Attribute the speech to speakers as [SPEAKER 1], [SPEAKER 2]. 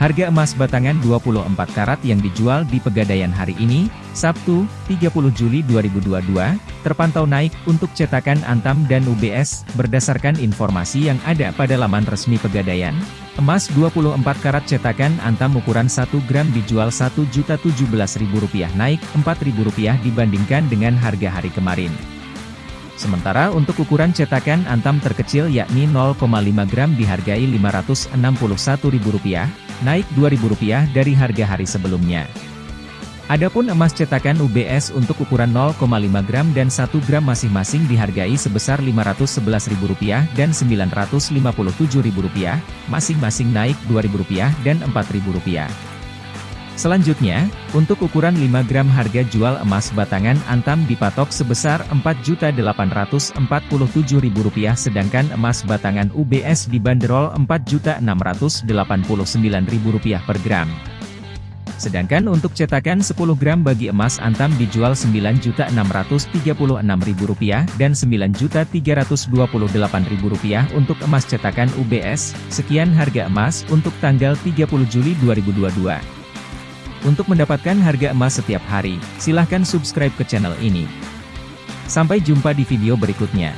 [SPEAKER 1] Harga emas batangan 24 karat yang dijual di Pegadaian hari ini, Sabtu, 30 Juli 2022, terpantau naik untuk cetakan Antam dan UBS, berdasarkan informasi yang ada pada laman resmi Pegadaian. Emas 24 karat cetakan Antam ukuran 1 gram dijual Rp1.017.000 naik Rp4.000 dibandingkan dengan harga hari kemarin. Sementara untuk ukuran cetakan antam terkecil yakni 0,5 gram dihargai Rp561.000, naik Rp2.000 dari harga hari sebelumnya. Adapun emas cetakan UBS untuk ukuran 0,5 gram dan 1 gram masing-masing dihargai sebesar Rp511.000 dan Rp957.000, masing-masing naik Rp2.000 dan Rp4.000. Selanjutnya, untuk ukuran 5 gram harga jual emas batangan Antam dipatok sebesar Rp4.847.000 sedangkan emas batangan UBS dibanderol Rp4.689.000 per gram. Sedangkan untuk cetakan 10 gram bagi emas Antam dijual Rp9.636.000 dan Rp9.328.000 untuk emas cetakan UBS. Sekian harga emas untuk tanggal 30 Juli 2022. Untuk mendapatkan harga emas setiap hari, silahkan subscribe ke channel ini. Sampai jumpa di video berikutnya.